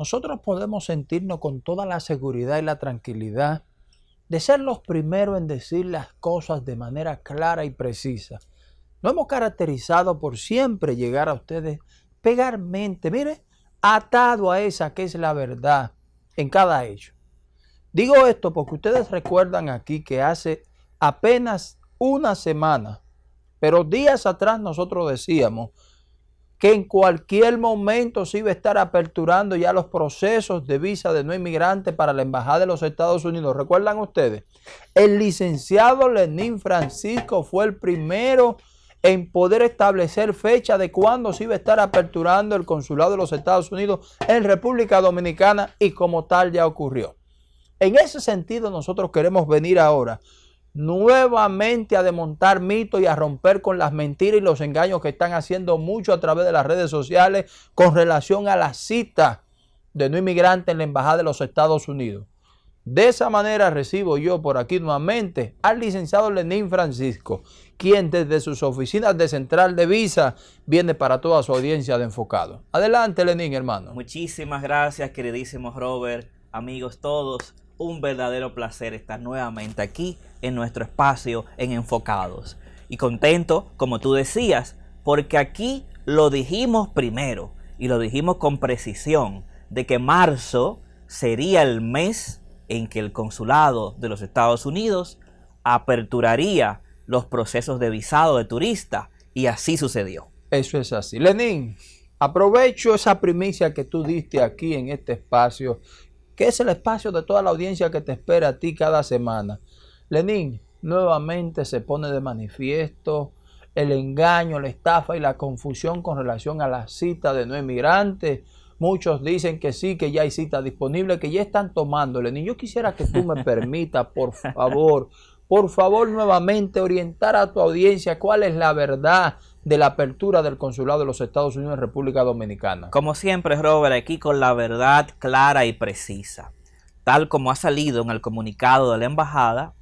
nosotros podemos sentirnos con toda la seguridad y la tranquilidad de ser los primeros en decir las cosas de manera clara y precisa. Nos hemos caracterizado por siempre llegar a ustedes pegarmente, mire, atado a esa que es la verdad en cada hecho. Digo esto porque ustedes recuerdan aquí que hace apenas una semana, pero días atrás nosotros decíamos que en cualquier momento se iba a estar aperturando ya los procesos de visa de no inmigrante para la Embajada de los Estados Unidos. ¿Recuerdan ustedes? El licenciado Lenín Francisco fue el primero en poder establecer fecha de cuándo se iba a estar aperturando el consulado de los Estados Unidos en República Dominicana y como tal ya ocurrió. En ese sentido nosotros queremos venir ahora nuevamente a desmontar mitos y a romper con las mentiras y los engaños que están haciendo mucho a través de las redes sociales con relación a la cita de no inmigrante en la Embajada de los Estados Unidos. De esa manera recibo yo por aquí nuevamente al licenciado Lenín Francisco, quien desde sus oficinas de Central de Visa viene para toda su audiencia de enfocado. Adelante Lenín, hermano. Muchísimas gracias, queridísimo Robert, amigos todos un verdadero placer estar nuevamente aquí en nuestro espacio en Enfocados. Y contento, como tú decías, porque aquí lo dijimos primero y lo dijimos con precisión, de que marzo sería el mes en que el consulado de los Estados Unidos aperturaría los procesos de visado de turista y así sucedió. Eso es así. Lenín, aprovecho esa primicia que tú diste aquí en este espacio que es el espacio de toda la audiencia que te espera a ti cada semana. Lenín, nuevamente se pone de manifiesto el engaño, la estafa y la confusión con relación a la cita de no emigrantes. Muchos dicen que sí, que ya hay cita disponible, que ya están tomando. Lenín, yo quisiera que tú me permitas, por favor, por favor, nuevamente orientar a tu audiencia cuál es la verdad de la apertura del consulado de los Estados Unidos en República Dominicana. Como siempre, Robert, aquí con la verdad clara y precisa. Tal como ha salido en el comunicado de la embajada,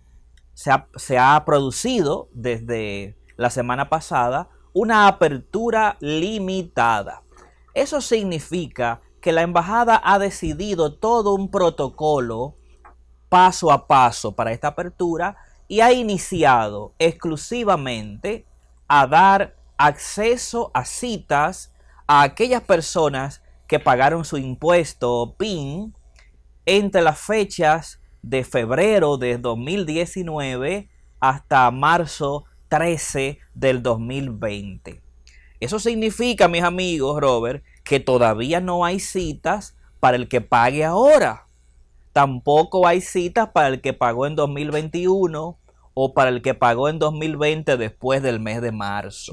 se ha, producido desde la semana pasada una apertura limitada. Eso significa que la embajada ha decidido todo un protocolo paso a paso para esta apertura y ha iniciado exclusivamente a dar acceso a citas a aquellas personas que pagaron su impuesto PIN entre las fechas de febrero de 2019 hasta marzo 13 del 2020. Eso significa, mis amigos, Robert, que todavía no hay citas para el que pague ahora. Tampoco hay citas para el que pagó en 2021 o para el que pagó en 2020 después del mes de marzo.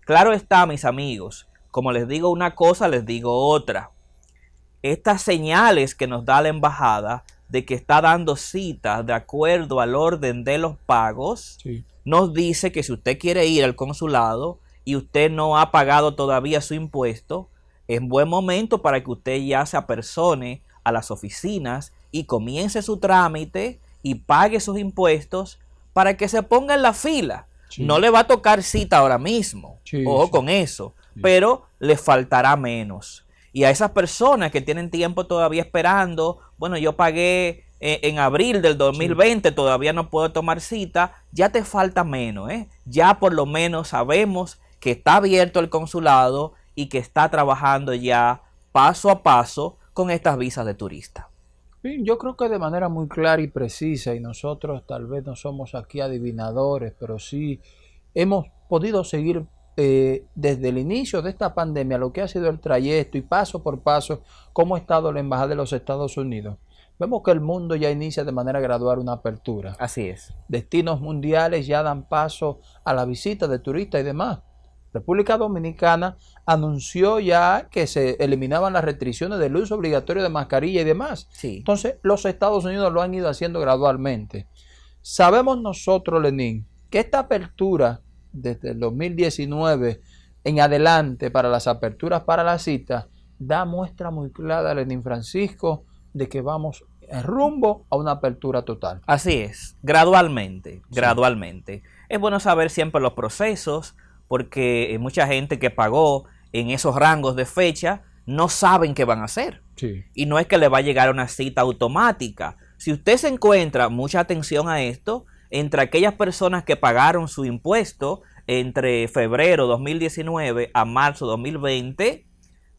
Claro está, mis amigos, como les digo una cosa, les digo otra. Estas señales que nos da la embajada de que está dando citas de acuerdo al orden de los pagos, nos dice que si usted quiere ir al consulado y usted no ha pagado todavía su impuesto, es buen momento para que usted ya se apersone a las oficinas y comience su trámite y pague sus impuestos para que se ponga en la fila. No le va a tocar cita ahora mismo, ojo con eso, pero le faltará menos. Y a esas personas que tienen tiempo todavía esperando, bueno, yo pagué eh, en abril del 2020, todavía no puedo tomar cita, ya te falta menos, ¿eh? Ya por lo menos sabemos que está abierto el consulado y que está trabajando ya paso a paso con estas visas de turista. Yo creo que de manera muy clara y precisa, y nosotros tal vez no somos aquí adivinadores, pero sí hemos podido seguir eh, desde el inicio de esta pandemia lo que ha sido el trayecto y paso por paso cómo ha estado la Embajada de los Estados Unidos. Vemos que el mundo ya inicia de manera gradual una apertura. Así es. Destinos mundiales ya dan paso a la visita de turistas y demás. República Dominicana anunció ya que se eliminaban las restricciones del uso obligatorio de mascarilla y demás. Entonces, los Estados Unidos lo han ido haciendo gradualmente. Sabemos nosotros, Lenín, que esta apertura desde el 2019 en adelante para las aperturas para la cita da muestra muy clara, Lenín Francisco, de que vamos rumbo a una apertura total. Así es, gradualmente, gradualmente. Es bueno saber siempre los procesos, porque mucha gente que pagó en esos rangos de fecha no saben qué van a hacer. Sí. Y no es que le va a llegar una cita automática. Si usted se encuentra, mucha atención a esto, entre aquellas personas que pagaron su impuesto entre febrero 2019 a marzo 2020,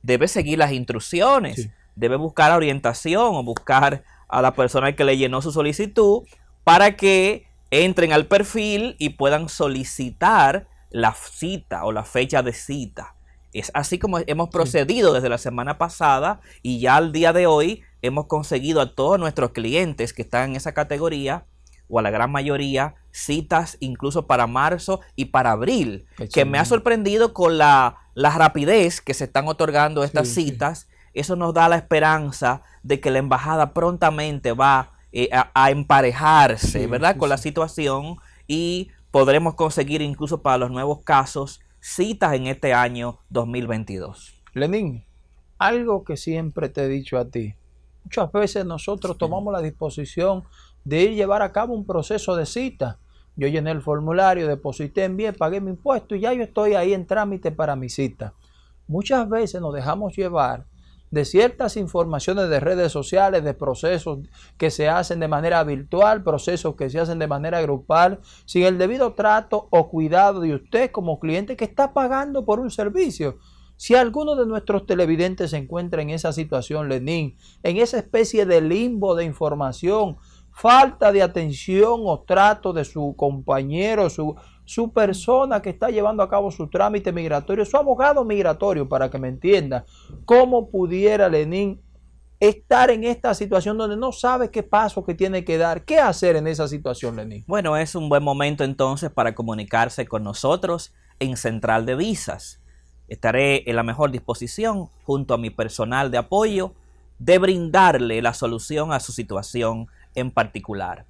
debe seguir las instrucciones, Sí. debe buscar orientación o buscar a la persona que le llenó su solicitud para que entren al perfil y puedan solicitar la cita o la fecha de cita. Es así como hemos procedido desde la semana pasada y ya al día de hoy hemos conseguido a todos nuestros clientes que están en esa categoría o a la gran mayoría citas incluso para marzo y para abril, Qué que me ha sorprendido con la, la rapidez que se están otorgando estas Sí, sí. citas. Eso nos da la esperanza de que la embajada prontamente va eh, a, a emparejarse, Sí, ¿verdad? con la situación y podremos conseguir incluso para los nuevos casos citas en este año 2022. Lenín, algo que siempre te he dicho a ti. Muchas veces nosotros tomamos la disposición de ir llevar a cabo un proceso de cita. Yo llené el formulario, deposité, envié, pagué mi impuesto y ya yo estoy ahí en trámite para mi cita. Muchas veces nos dejamos llevar de ciertas informaciones de redes sociales, de procesos que se hacen de manera virtual, procesos que se hacen de manera grupal, sin el debido trato o cuidado de usted como cliente que está pagando por un servicio. Si alguno de nuestros televidentes se encuentra en esa situación, Lenín, en esa especie de limbo de información, falta de atención o trato de su compañero, su, su persona que está llevando a cabo su trámite migratorio, su abogado migratorio, para que me entienda, ¿cómo pudiera Lenín estar en esta situación donde no sabe qué paso que tiene que dar? ¿Qué hacer en esa situación, Lenín? Bueno, es un buen momento entonces para comunicarse con nosotros en Central de Visas. Estaré en la mejor disposición, junto a mi personal de apoyo, de brindarle la solución a su situación en particular.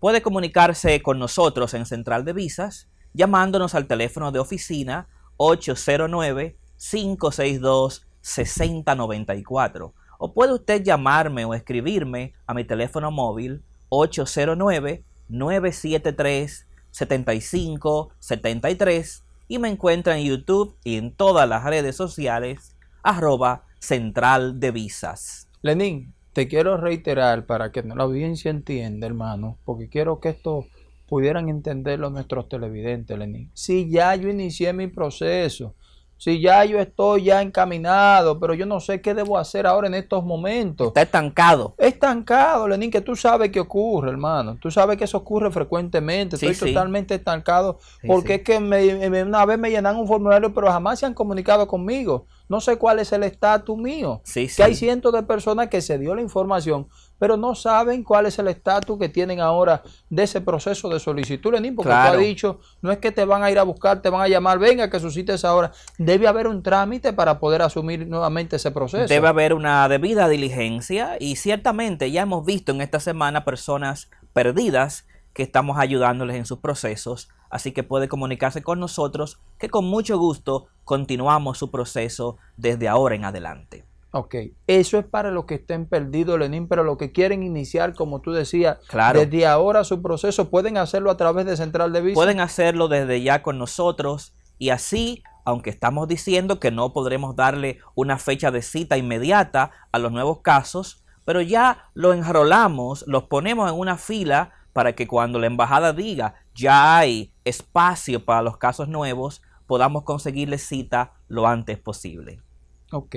Puede comunicarse con nosotros en Central de Visas llamándonos al teléfono de oficina 809-562-6094 o puede usted llamarme o escribirme a mi teléfono móvil 809-973-7573 y me encuentra en YouTube y en todas las redes sociales arroba Central de Visas. Lenín, te quiero reiterar para que la audiencia entienda, hermano, porque quiero que esto pudieran entenderlo nuestros televidentes, Lenín. Si ya yo inicié mi proceso, si ya yo estoy ya encaminado, pero yo no sé qué debo hacer ahora en estos momentos. Está estancado. Estancado, Lenín, que tú sabes que ocurre, hermano. Tú sabes que eso ocurre frecuentemente. Sí, Estoy sí. totalmente estancado Sí, porque es que me- me- una vez me llenan un formulario, pero jamás se han comunicado conmigo. No sé cuál es el estatus mío. Que hay cientos de personas que se dio la información, pero no saben cuál es el estatus que tienen ahora de ese proceso de solicitud, Lenín, porque tú Claro. has dicho, no es que te van a ir a buscar, te van a llamar, venga que suscites ahora. Debe haber un trámite para poder asumir nuevamente ese proceso. Debe haber una debida diligencia y ciertamente ya hemos visto en esta semana personas perdidas que estamos ayudándoles en sus procesos, así que puede comunicarse con nosotros que con mucho gusto continuamos su proceso desde ahora en adelante. Ok, eso es para los que estén perdidos, Lenín, pero los que quieren iniciar, como tú decías, Claro. desde ahora su proceso, pueden hacerlo a través de Central de Visa. Pueden hacerlo desde ya con nosotros y así, aunque estamos diciendo que no podremos darle una fecha de cita inmediata a los nuevos casos, pero ya lo enrolamos, los ponemos en una fila para que cuando la embajada diga ya hay espacio para los casos nuevos, podamos conseguirle cita lo antes posible. Ok,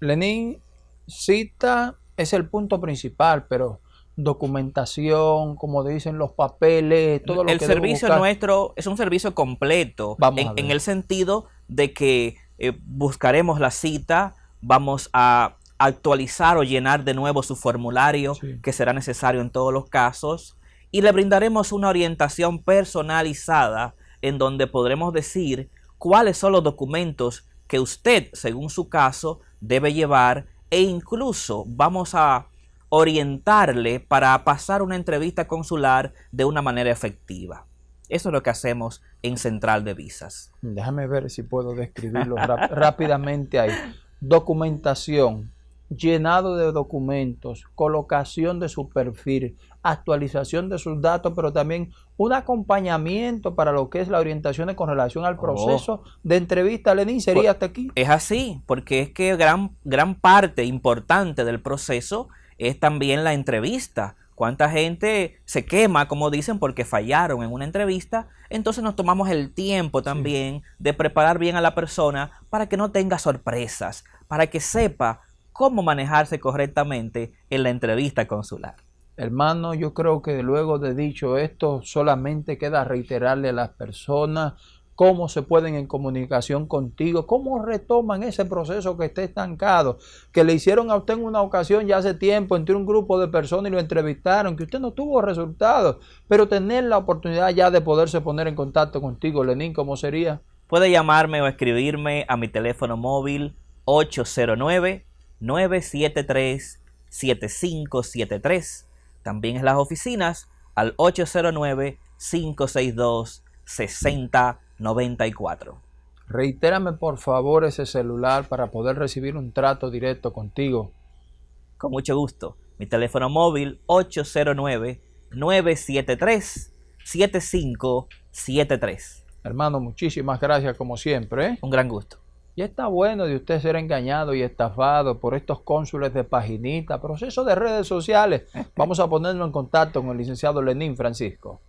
Lenín, cita es el punto principal, pero documentación, como dicen los papeles, todo lo el que debo servicio buscar. nuestro es un servicio completo Vamos en, en el sentido de que eh, buscaremos la cita, vamos a actualizar o llenar de nuevo su formulario Sí. que será necesario en todos los casos y le brindaremos una orientación personalizada en donde podremos decir cuáles son los documentos que usted, según su caso, debe llevar e incluso vamos a orientarle para pasar una entrevista consular de una manera efectiva. Eso es lo que hacemos en Central de Visas. Déjame ver si puedo describirlo rápidamente ahí. Documentación. Llenado de documentos, colocación de su perfil, actualización de sus datos, pero también un acompañamiento para lo que es la orientación con relación al oh. proceso de entrevista. Lenín, ¿sería pues, hasta aquí? Es así, porque es que gran, gran parte importante del proceso es también la entrevista. ¿Cuánta gente se quema, como dicen, porque fallaron en una entrevista? Entonces nos tomamos el tiempo también de preparar bien a la persona para que no tenga sorpresas, para que sepa cómo manejarse correctamente en la entrevista consular. Hermano, yo creo que luego de dicho esto, solamente queda reiterarle a las personas cómo se pueden en comunicación contigo, cómo retoman ese proceso que está estancado, que le hicieron a usted en una ocasión ya hace tiempo entre un grupo de personas y lo entrevistaron, que usted no tuvo resultados, pero tener la oportunidad ya de poderse poner en contacto contigo, Lenín, ¿cómo sería? Puede llamarme o escribirme a mi teléfono móvil 809 973 7573. También en las oficinas al 809 562 60 94. Reitérame por favor ese celular para poder recibir un trato directo contigo. Con mucho gusto. Mi teléfono móvil 809-973-7573. Hermano, muchísimas gracias como siempre. ¿eh? Un gran gusto. Y está bueno de usted ser engañado y estafado por estos cónsules de paginita, proceso de redes sociales. Vamos a ponerlo en contacto con el licenciado Lenín Francisco.